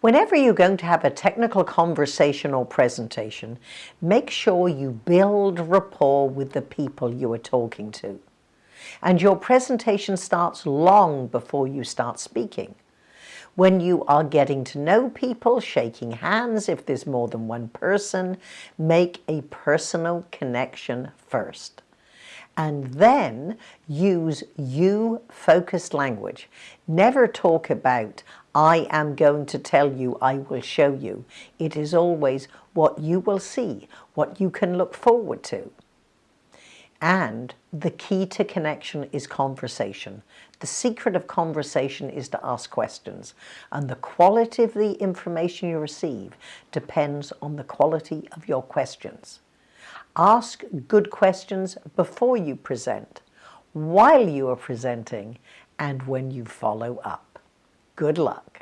Whenever you're going to have a technical conversation or presentation, make sure you build rapport with the people you are talking to. And your presentation starts long before you start speaking. When you are getting to know people, shaking hands if there's more than one person, make a personal connection first and then use you-focused language. Never talk about, I am going to tell you, I will show you. It is always what you will see, what you can look forward to. And the key to connection is conversation. The secret of conversation is to ask questions. And the quality of the information you receive depends on the quality of your questions. Ask good questions before you present, while you are presenting, and when you follow up. Good luck.